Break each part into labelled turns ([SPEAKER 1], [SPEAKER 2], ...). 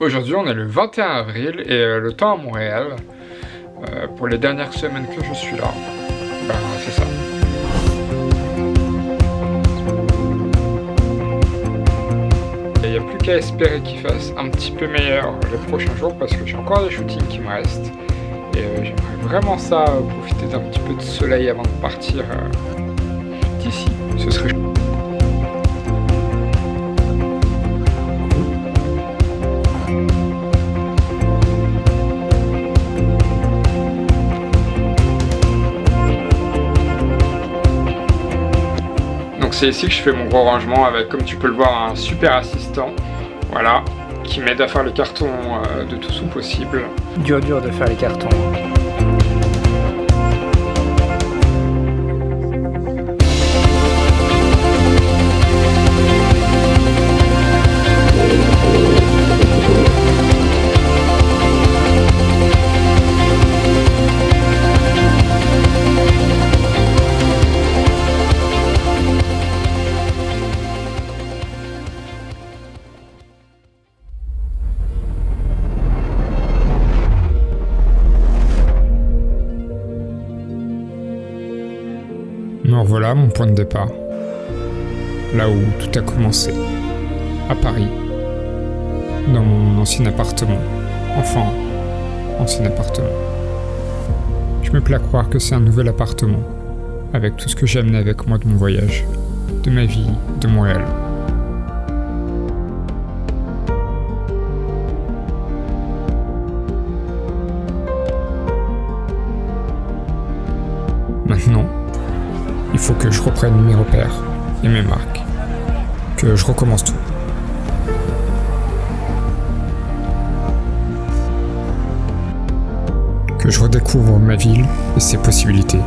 [SPEAKER 1] Aujourd'hui on est le 21 avril et euh, le temps à Montréal, euh, pour les dernières semaines que je suis là, ben c'est ça. Il n'y a plus qu'à espérer qu'il fasse un petit peu meilleur les prochains jours parce que j'ai encore des shootings qui me restent. Et euh, j'aimerais vraiment ça, profiter d'un petit peu de soleil avant de partir d'ici. Ce serait c'est ici que je fais mon gros rangement avec, comme tu peux le voir, un super assistant. Qui m'aide à faire les cartons euh, de tout sous possible.
[SPEAKER 2] Dur dur de faire les cartons.
[SPEAKER 1] Voilà mon point de départ. Là où tout a commencé. À Paris. Dans mon ancien appartement. Enfin, ancien appartement. Je me plais à croire que c'est un nouvel appartement. Avec tout ce que j'ai amené avec moi de mon voyage. De ma vie, de Montréal. Maintenant, il faut que je reprenne mes repères et mes marques. Que je recommence tout. Que je redécouvre ma ville et ses possibilités.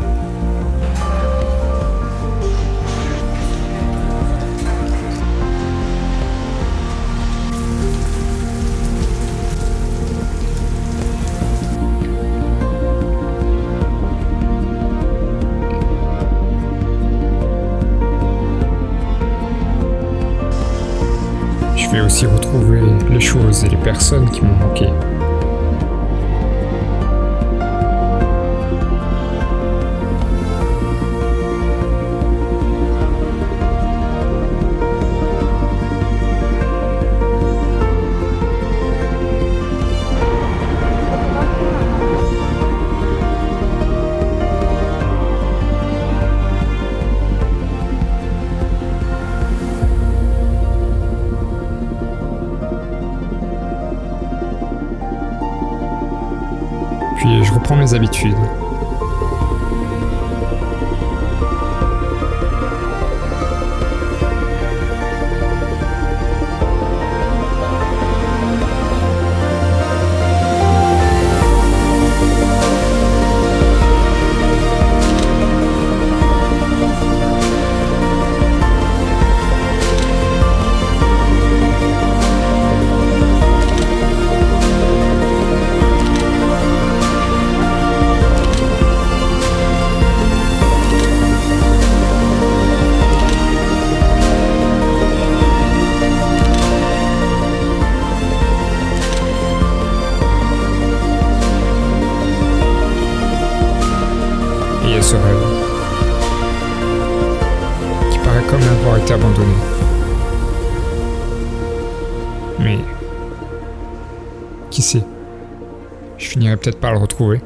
[SPEAKER 1] Aussi retrouver les choses et les personnes qui m'ont manqué. Je reprends mes habitudes. Rêve, qui paraît comme avoir été abandonné. Mais, qui sait, je finirai peut-être par le retrouver.